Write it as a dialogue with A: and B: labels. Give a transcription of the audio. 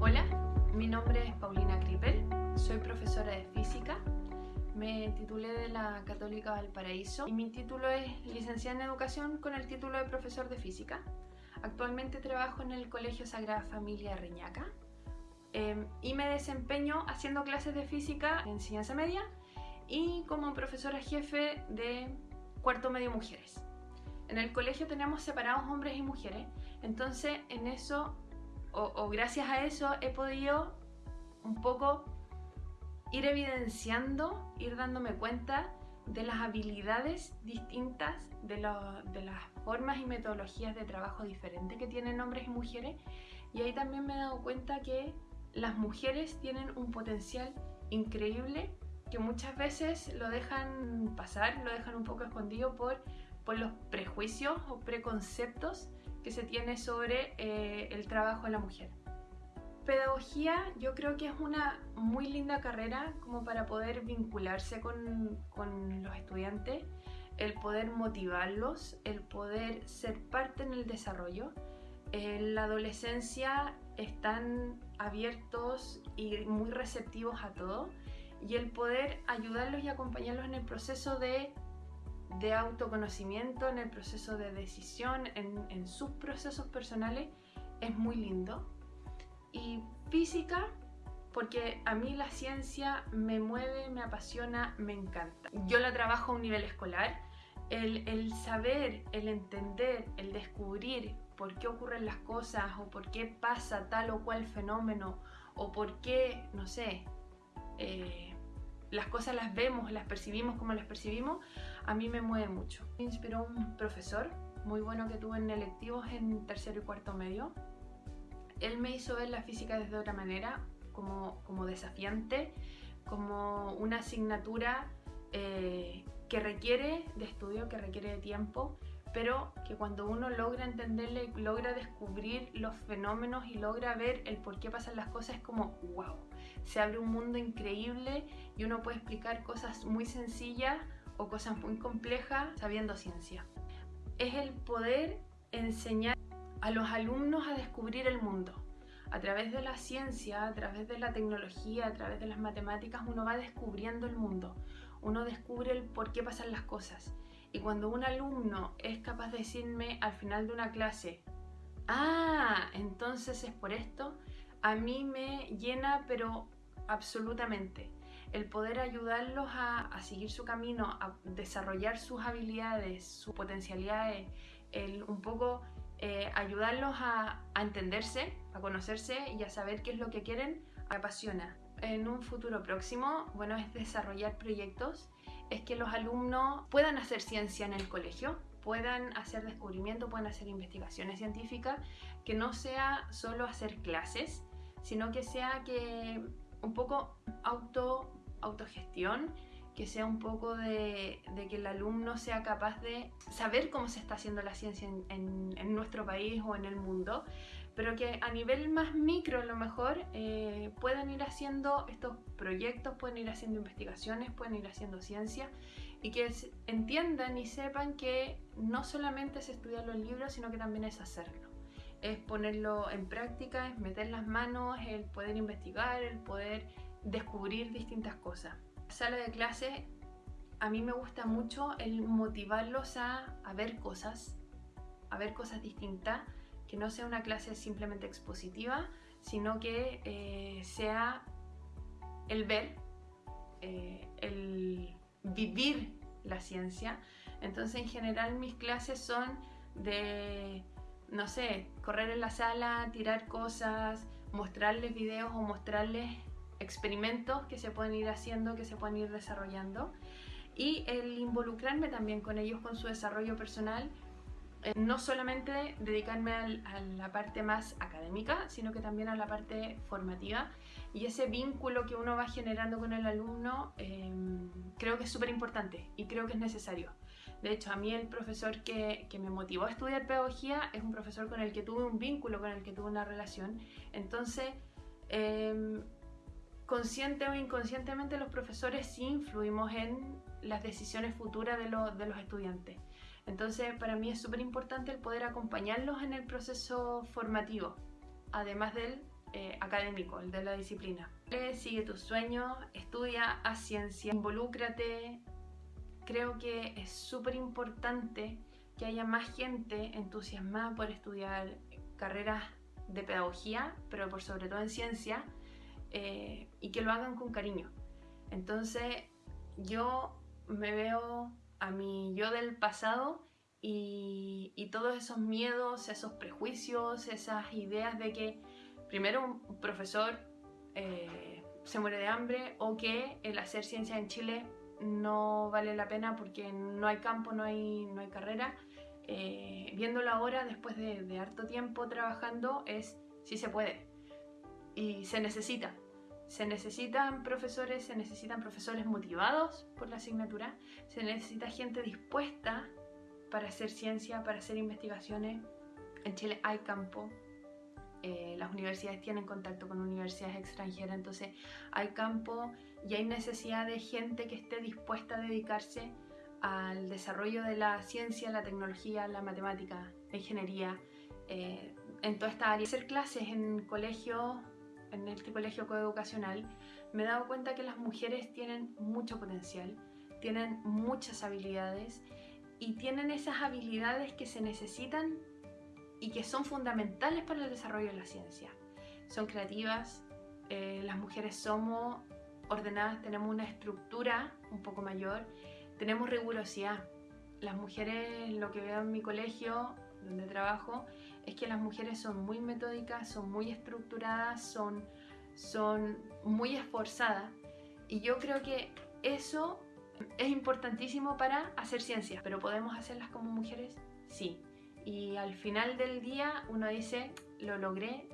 A: Hola, mi nombre es Paulina Kripel, soy profesora de física, me titulé de la Católica Valparaíso y mi título es licenciada en educación con el título de profesor de física. Actualmente trabajo en el Colegio Sagrada Familia Reñaca eh, y me desempeño haciendo clases de física en enseñanza media y como profesora jefe de cuarto medio mujeres. En el colegio tenemos separados hombres y mujeres, entonces en eso, o, gracias a eso, he podido un poco ir evidenciando, ir dándome cuenta de las habilidades distintas, de, de, las formas y metodologías de trabajo diferentes que tienen hombres y mujeres. Y ahí también me he dado cuenta que las mujeres tienen un potencial increíble que muchas veces lo dejan pasar, lo dejan un poco escondido por, por los prejuicios o preconceptos que se tiene sobre eh, el trabajo de la mujer. Pedagogía yo creo que es una muy linda carrera como para poder vincularse con, con los estudiantes, el poder motivarlos, el poder ser parte en el desarrollo. En la adolescencia están abiertos y muy receptivos a todo y el poder ayudarlos y acompañarlos en el proceso de, de autoconocimiento, en el proceso de decisión, en, sus procesos personales, es muy lindo. Y física, porque a mí la ciencia me mueve, me apasiona, me encanta. Yo la trabajo a un nivel escolar. El, el, saber, el entender, el descubrir por qué ocurren las cosas o por qué pasa tal o cual fenómeno o por qué, no sé, eh, las cosas las vemos, las percibimos como las percibimos, a mí me mueve mucho. Me inspiró un profesor muy bueno que tuve en electivos en tercero y cuarto medio. Él me hizo ver la física desde otra manera, como, como desafiante, como una asignatura eh, que requiere de estudio, que requiere de tiempo, pero que cuando uno logra entenderle, logra descubrir los fenómenos y logra ver el por qué pasan las cosas, es como wow, se abre un mundo increíble y uno puede explicar cosas muy sencillas o cosas muy complejas sabiendo ciencia. Es el poder enseñar a los alumnos a descubrir el mundo. A través de la ciencia, a través de la tecnología, a través de las matemáticas, uno va descubriendo el mundo. Uno descubre el por qué pasan las cosas. Y cuando un alumno es capaz de decirme al final de una clase, ah, entonces es por esto, a mí me llena pero absolutamente. El poder ayudarlos a, seguir su camino, a desarrollar sus habilidades, sus potencialidades, el un poco eh, ayudarlos a, a, entenderse, a conocerse y a saber qué es lo que quieren, apasiona. En un futuro próximo, bueno, es desarrollar proyectos, es que los alumnos puedan hacer ciencia en el colegio, puedan hacer descubrimiento, puedan hacer investigaciones científicas, que no sea solo hacer clases, sino que sea que un poco auto, autogestión, que sea un poco de, que el alumno sea capaz de saber cómo se está haciendo la ciencia en, nuestro país o en el mundo, pero que a nivel más micro a lo mejor eh, puedan ir haciendo estos proyectos, pueden ir haciendo investigaciones, pueden ir haciendo ciencia y que entiendan y sepan que no solamente es estudiar los libros, sino que también es hacerlo es ponerlo en práctica, es meter las manos, el poder investigar, el poder descubrir distintas cosas. sala de clase a mí me gusta mucho el motivarlos a, ver cosas, a ver cosas distintas, que no sea una clase simplemente expositiva, sino que eh, sea el ver, eh, el vivir la ciencia. Entonces en general mis clases son de no sé, correr en la sala, tirar cosas, mostrarles videos o mostrarles experimentos que se pueden ir haciendo, que se pueden ir desarrollando y el involucrarme también con ellos con su desarrollo personal no solamente dedicarme a la parte más académica, sino que también a la parte formativa y ese vínculo que uno va generando con el alumno em, creo que es súper importante y creo que es necesario. De hecho, a mí el profesor que, me motivó a estudiar pedagogía es un profesor con el que tuve un vínculo, con el que tuve una relación. Entonces, eh, consciente o inconscientemente los profesores sí influimos en las decisiones futuras de los estudiantes. Entonces, para mí es súper importante el poder acompañarlos en el proceso formativo, además del eh, académico, el de la disciplina. Sigue tus sueños, estudia a ciencia, involúcrate. Creo que es súper importante que haya más gente entusiasmada por estudiar carreras de pedagogía, pero por sobre todo en ciencia, eh, y que lo hagan con cariño. Entonces, yo me veo a mi yo del pasado y, todos esos miedos, esos prejuicios, esas ideas de que primero un profesor eh, se muere de hambre o que el hacer ciencia en Chile no vale la pena porque no hay campo, no hay, no hay carrera. Eh, viéndolo ahora, después de, de harto tiempo trabajando, es si se puede y se necesita. Se necesitan profesores, se necesitan profesores motivados por la asignatura, se necesita gente dispuesta para hacer ciencia, para hacer investigaciones. En Chile hay campo, eh, las universidades tienen contacto con universidades extranjeras, entonces hay campo y hay necesidad de gente que esté dispuesta a dedicarse al desarrollo de la ciencia, la tecnología, la matemática, la ingeniería, eh, en toda esta área. Hacer clases en colegios en este colegio coeducacional, me he dado cuenta que las mujeres tienen mucho potencial, tienen muchas habilidades y tienen esas habilidades que se necesitan y que son fundamentales para el desarrollo de la ciencia. Son creativas, eh, las mujeres somos ordenadas, tenemos una estructura un poco mayor, tenemos rigurosidad. Las mujeres, lo que veo en mi colegio, donde trabajo, es que las mujeres son muy metódicas, son muy estructuradas, son, son muy esforzadas. Y yo creo que eso es importantísimo para hacer ciencias, pero ¿podemos hacerlas como mujeres? Sí. Y al final del día uno dice, lo logré,